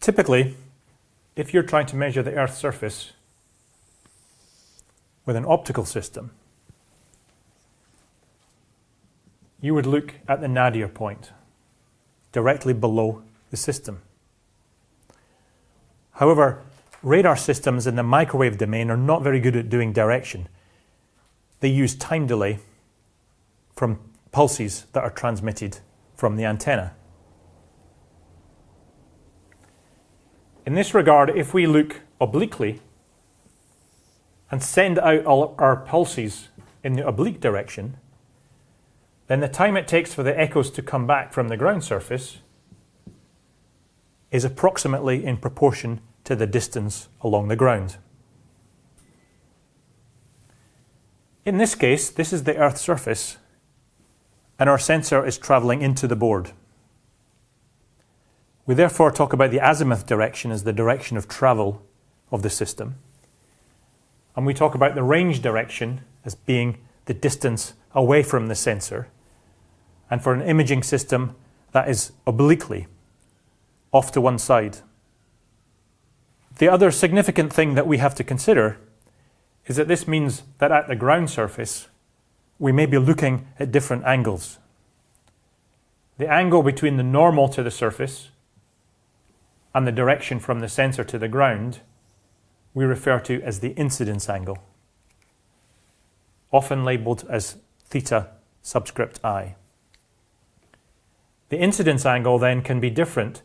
Typically, if you're trying to measure the Earth's surface with an optical system, you would look at the nadir point directly below the system. However, radar systems in the microwave domain are not very good at doing direction. They use time delay from pulses that are transmitted from the antenna. In this regard, if we look obliquely and send out all our pulses in the oblique direction, then the time it takes for the echoes to come back from the ground surface is approximately in proportion to the distance along the ground. In this case, this is the Earth's surface, and our sensor is travelling into the board. We therefore talk about the azimuth direction as the direction of travel of the system. And we talk about the range direction as being the distance away from the sensor. And for an imaging system, that is obliquely off to one side. The other significant thing that we have to consider is that this means that at the ground surface, we may be looking at different angles. The angle between the normal to the surface and the direction from the sensor to the ground we refer to as the incidence angle, often labelled as theta subscript i. The incidence angle then can be different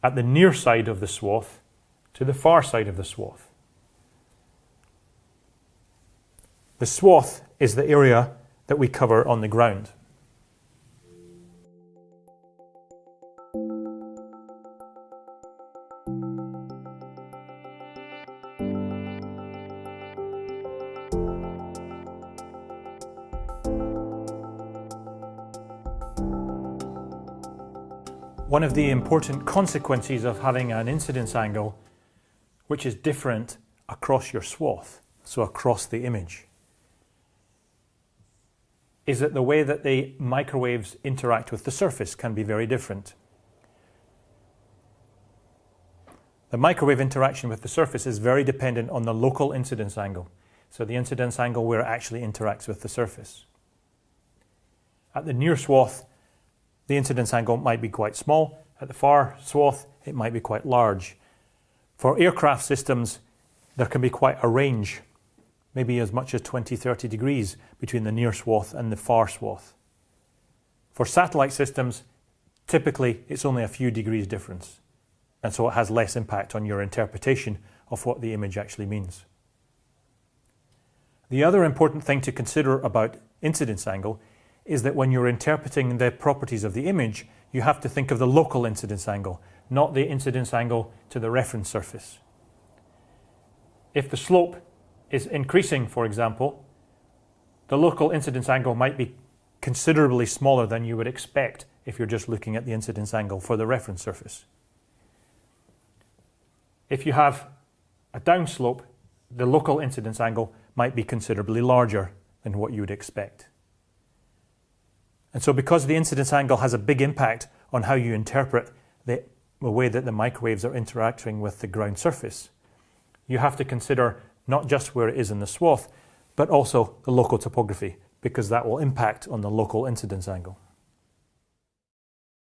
at the near side of the swath to the far side of the swath. The swath is the area that we cover on the ground. One of the important consequences of having an incidence angle which is different across your swath, so across the image, is that the way that the microwaves interact with the surface can be very different. The microwave interaction with the surface is very dependent on the local incidence angle, so the incidence angle where it actually interacts with the surface. At the near swath, the incidence angle might be quite small. At the far swath, it might be quite large. For aircraft systems, there can be quite a range, maybe as much as 20, 30 degrees between the near swath and the far swath. For satellite systems, typically it's only a few degrees difference, and so it has less impact on your interpretation of what the image actually means. The other important thing to consider about incidence angle is that when you're interpreting the properties of the image, you have to think of the local incidence angle, not the incidence angle to the reference surface. If the slope is increasing, for example, the local incidence angle might be considerably smaller than you would expect if you're just looking at the incidence angle for the reference surface. If you have a downslope, the local incidence angle might be considerably larger than what you would expect. And so because the incidence angle has a big impact on how you interpret the, way that the microwaves are interacting with the ground surface, you have to consider not just where it is in the swath, but also the local topography, because that will impact on the local incidence angle.